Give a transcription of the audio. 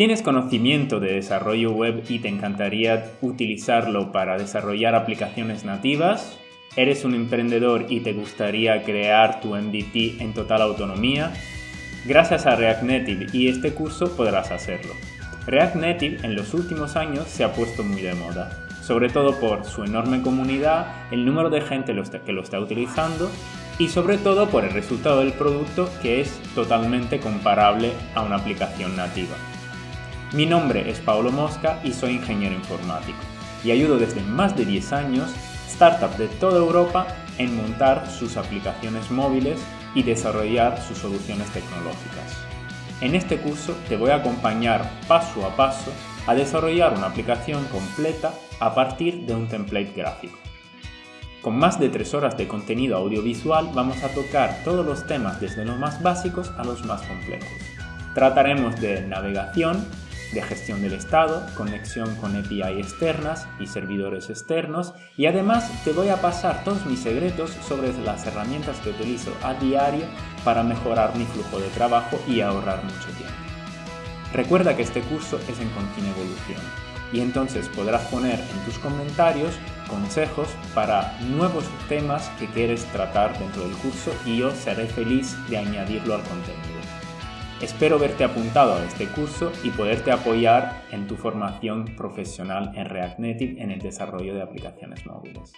¿Tienes conocimiento de desarrollo web y te encantaría utilizarlo para desarrollar aplicaciones nativas? ¿Eres un emprendedor y te gustaría crear tu MVP en total autonomía? Gracias a React Native y este curso podrás hacerlo. React Native en los últimos años se ha puesto muy de moda, sobre todo por su enorme comunidad, el número de gente que lo está utilizando y sobre todo por el resultado del producto que es totalmente comparable a una aplicación nativa. Mi nombre es Paulo Mosca y soy ingeniero informático y ayudo desde más de 10 años startups de toda Europa en montar sus aplicaciones móviles y desarrollar sus soluciones tecnológicas. En este curso te voy a acompañar paso a paso a desarrollar una aplicación completa a partir de un template gráfico. Con más de 3 horas de contenido audiovisual vamos a tocar todos los temas desde los más básicos a los más complejos. Trataremos de navegación, de gestión del estado, conexión con API externas y servidores externos y además te voy a pasar todos mis secretos sobre las herramientas que utilizo a diario para mejorar mi flujo de trabajo y ahorrar mucho tiempo. Recuerda que este curso es en continua evolución y entonces podrás poner en tus comentarios consejos para nuevos temas que quieres tratar dentro del curso y yo seré feliz de añadirlo al contenido. Espero verte apuntado a este curso y poderte apoyar en tu formación profesional en React Native en el desarrollo de aplicaciones móviles.